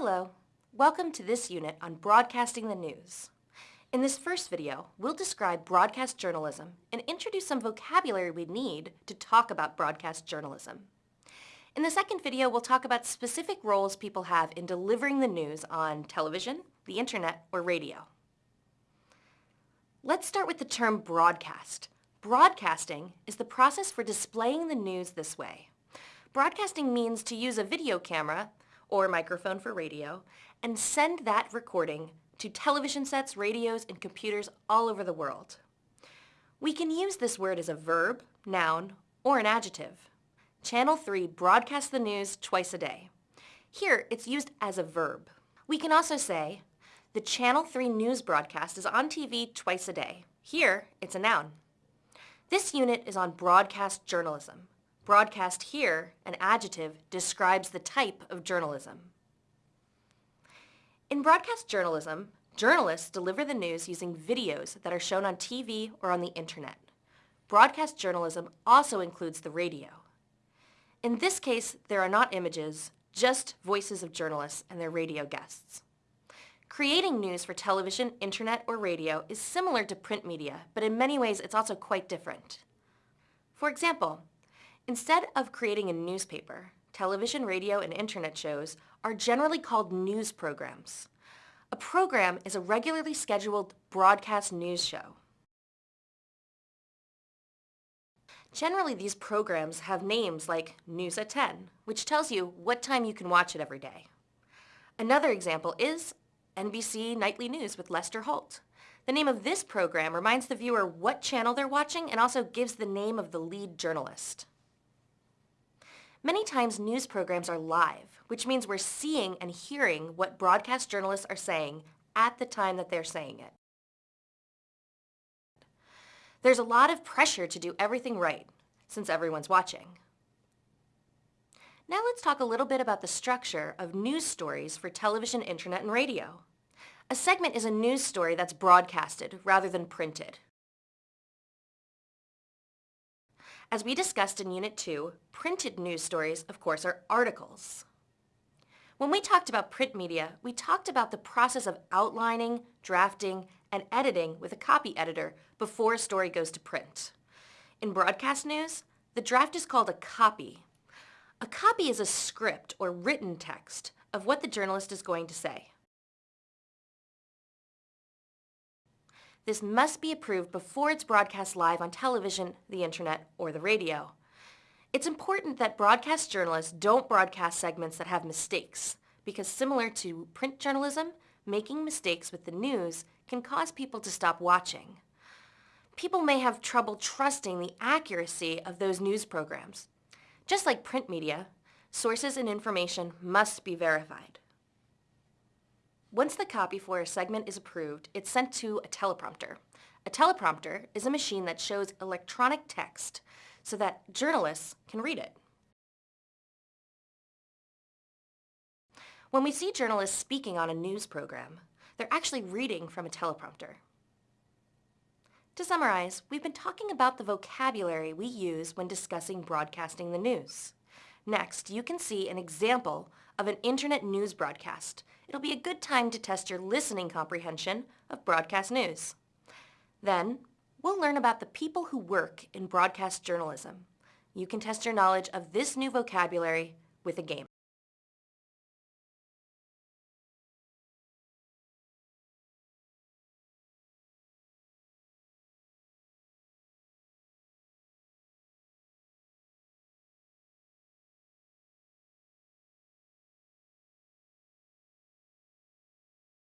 Hello, welcome to this unit on broadcasting the news. In this first video, we'll describe broadcast journalism and introduce some vocabulary we need to talk about broadcast journalism. In the second video, we'll talk about specific roles people have in delivering the news on television, the internet, or radio. Let's start with the term broadcast. Broadcasting is the process for displaying the news this way. Broadcasting means to use a video camera or microphone for radio and send that recording to television sets, radios, and computers all over the world. We can use this word as a verb, noun, or an adjective. Channel 3 broadcasts the news twice a day. Here, it's used as a verb. We can also say, the Channel 3 news broadcast is on TV twice a day. Here, it's a noun. This unit is on broadcast journalism. Broadcast here, an adjective, describes the type of journalism. In broadcast journalism, journalists deliver the news using videos that are shown on TV or on the internet. Broadcast journalism also includes the radio. In this case, there are not images, just voices of journalists and their radio guests. Creating news for television, internet, or radio is similar to print media, but in many ways it's also quite different. For example, Instead of creating a newspaper, television, radio, and internet shows are generally called news programs. A program is a regularly scheduled broadcast news show. Generally, these programs have names like News at 10, which tells you what time you can watch it every day. Another example is NBC Nightly News with Lester Holt. The name of this program reminds the viewer what channel they're watching and also gives the name of the lead journalist. Many times news programs are live, which means we're seeing and hearing what broadcast journalists are saying at the time that they're saying it. There's a lot of pressure to do everything right, since everyone's watching. Now let's talk a little bit about the structure of news stories for television, internet, and radio. A segment is a news story that's broadcasted rather than printed. As we discussed in Unit 2, printed news stories, of course, are articles. When we talked about print media, we talked about the process of outlining, drafting, and editing with a copy editor before a story goes to print. In broadcast news, the draft is called a copy. A copy is a script or written text of what the journalist is going to say. This must be approved before it's broadcast live on television, the internet, or the radio. It's important that broadcast journalists don't broadcast segments that have mistakes, because similar to print journalism, making mistakes with the news can cause people to stop watching. People may have trouble trusting the accuracy of those news programs. Just like print media, sources and information must be verified. Once the copy for a segment is approved, it's sent to a teleprompter. A teleprompter is a machine that shows electronic text so that journalists can read it. When we see journalists speaking on a news program, they're actually reading from a teleprompter. To summarize, we've been talking about the vocabulary we use when discussing broadcasting the news. Next, you can see an example of an internet news broadcast. It'll be a good time to test your listening comprehension of broadcast news. Then, we'll learn about the people who work in broadcast journalism. You can test your knowledge of this new vocabulary with a game.